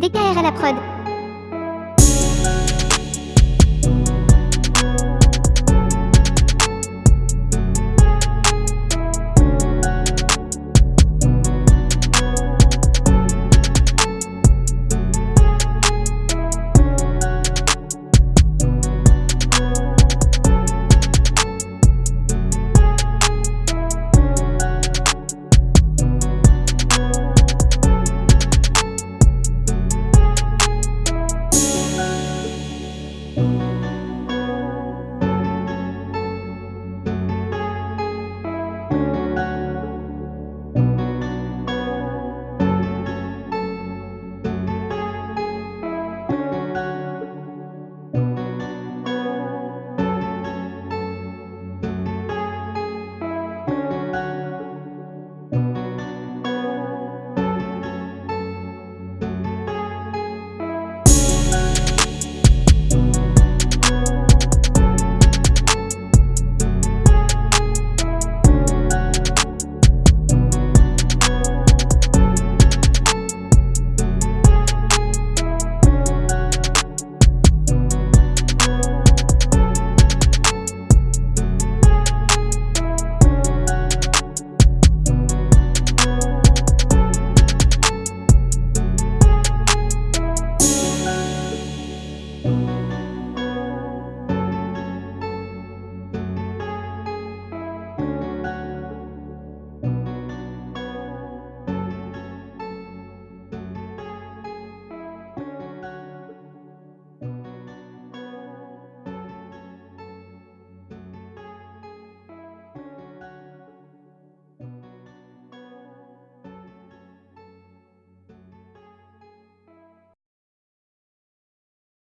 DKR à la prod.